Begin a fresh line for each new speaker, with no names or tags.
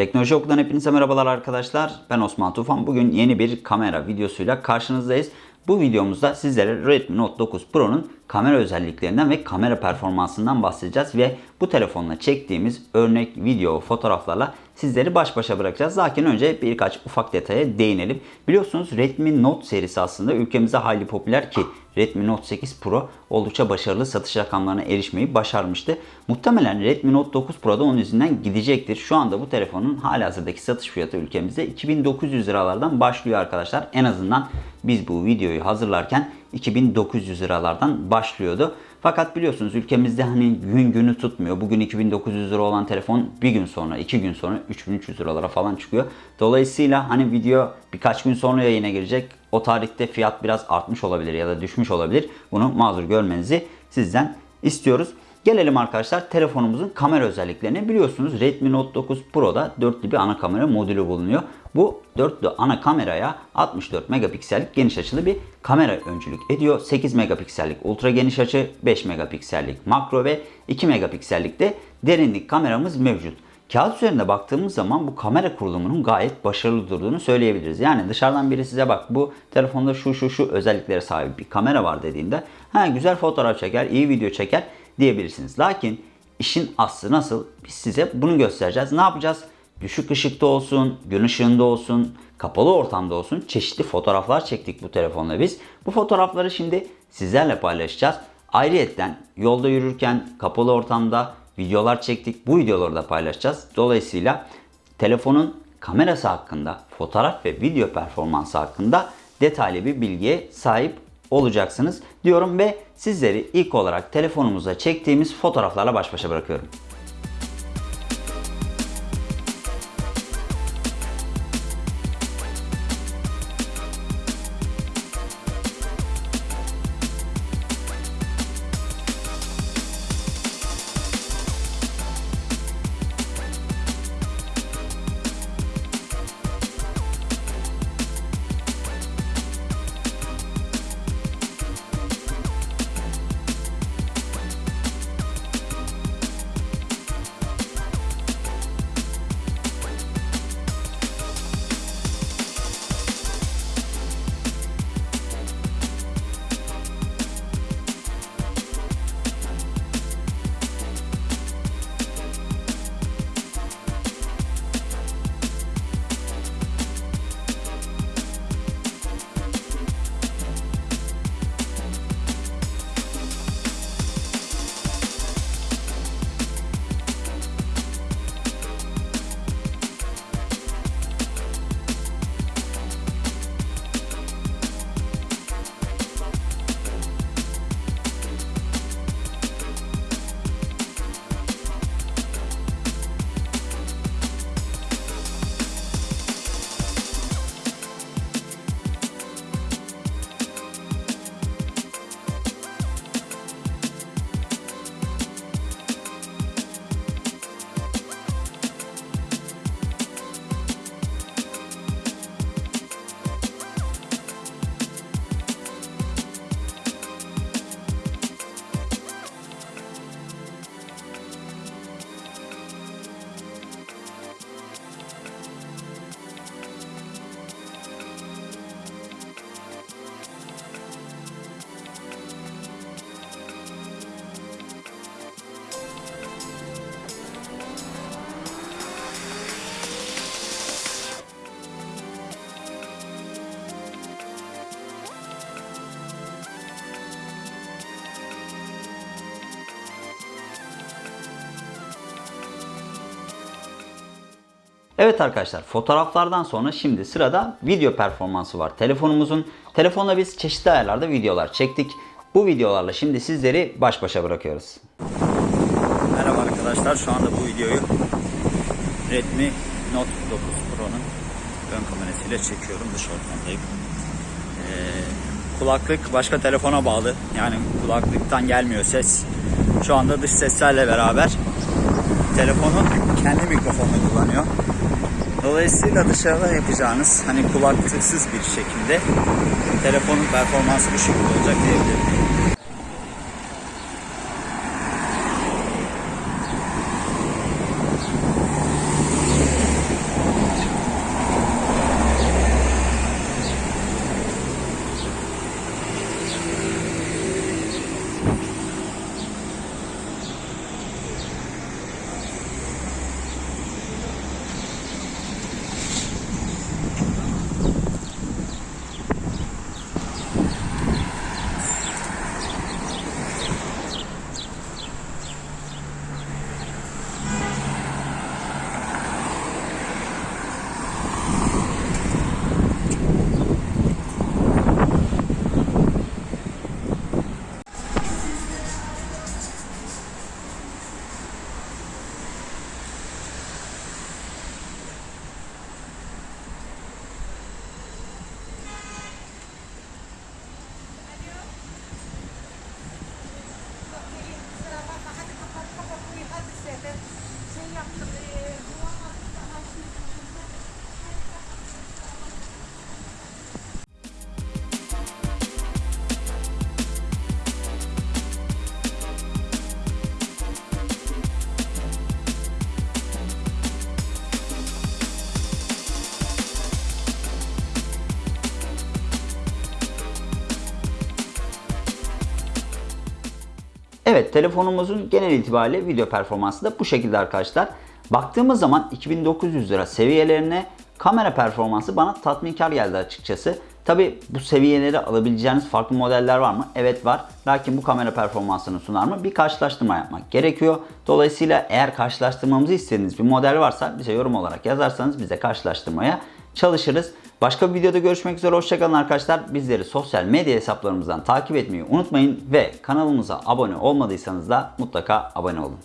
Teknoloji Oku'dan hepinize merhabalar arkadaşlar. Ben Osman Tufan. Bugün yeni bir kamera videosuyla karşınızdayız. Bu videomuzda sizlere Redmi Note 9 Pro'nun kamera özelliklerinden ve kamera performansından bahsedeceğiz ve bu telefonla çektiğimiz örnek video, fotoğraflarla sizleri baş başa bırakacağız. Lakin önce birkaç ufak detaya değinelim. Biliyorsunuz Redmi Note serisi aslında ülkemizde hayli popüler ki Redmi Note 8 Pro oldukça başarılı satış rakamlarına erişmeyi başarmıştı. Muhtemelen Redmi Note 9 Pro da onun yüzünden gidecektir. Şu anda bu telefonun halihazırdaki satış fiyatı ülkemizde 2900 liralardan başlıyor arkadaşlar. En azından biz bu videoyu hazırlarken 2900 liralardan başlıyordu. Fakat biliyorsunuz ülkemizde hani gün günü tutmuyor. Bugün 2900 lira olan telefon bir gün sonra, iki gün sonra 3300 liralara falan çıkıyor. Dolayısıyla hani video birkaç gün sonra yayına girecek. O tarihte fiyat biraz artmış olabilir ya da düşmüş olabilir. Bunu mazur görmenizi sizden istiyoruz. Gelelim arkadaşlar telefonumuzun kamera özelliklerine. Biliyorsunuz Redmi Note 9 Pro'da dörtlü bir ana kamera modülü bulunuyor. Bu dörtlü ana kameraya 64 megapiksellik geniş açılı bir kamera öncülük ediyor. 8 megapiksellik ultra geniş açı, 5 megapiksellik makro ve 2 megapiksellik de derinlik kameramız mevcut. Kağıt üzerinde baktığımız zaman bu kamera kurulumunun gayet başarılı durduğunu söyleyebiliriz. Yani dışarıdan biri size bak bu telefonda şu şu şu özelliklere sahip bir kamera var dediğinde ha güzel fotoğraf çeker, iyi video çeker diyebilirsiniz. Lakin işin aslı nasıl? Biz size bunu göstereceğiz. Ne yapacağız? Düşük ışıkta olsun, gün ışığında olsun, kapalı ortamda olsun çeşitli fotoğraflar çektik bu telefonla biz. Bu fotoğrafları şimdi sizlerle paylaşacağız. Ayrıyetten yolda yürürken kapalı ortamda videolar çektik. Bu videoları da paylaşacağız. Dolayısıyla telefonun kamerası hakkında, fotoğraf ve video performansı hakkında detaylı bir bilgiye sahip olacaksınız diyorum ve sizleri ilk olarak telefonumuza çektiğimiz fotoğraflarla baş başa bırakıyorum. Evet arkadaşlar fotoğraflardan sonra şimdi sırada video performansı var. Telefonumuzun telefonla biz çeşitli ayarlarda videolar çektik. Bu videolarla şimdi sizleri baş başa bırakıyoruz. Merhaba arkadaşlar şu anda bu videoyu Redmi Note 9 Pro'nun ön kamerasıyla çekiyorum dış ortamdayım. Ee, kulaklık başka telefona bağlı yani kulaklıktan gelmiyor ses. Şu anda dış seslerle beraber telefonu kendi mikrofonunu kullanıyor. Dolayısıyla dışarıda yapacağınız hani kulaklıksız bir şekilde telefonun performansı bu şekilde olacak diyebilirim. Evet telefonumuzun genel itibariyle video performansı da bu şekilde arkadaşlar. Baktığımız zaman 2900 lira seviyelerine kamera performansı bana tatminkar geldi açıkçası. Tabi bu seviyeleri alabileceğiniz farklı modeller var mı? Evet var. Lakin bu kamera performansını sunar mı? Bir karşılaştırma yapmak gerekiyor. Dolayısıyla eğer karşılaştırmamızı istediğiniz bir model varsa bize yorum olarak yazarsanız bize karşılaştırmaya çalışırız. Başka bir videoda görüşmek üzere. Hoşçakalın arkadaşlar. Bizleri sosyal medya hesaplarımızdan takip etmeyi unutmayın ve kanalımıza abone olmadıysanız da mutlaka abone olun.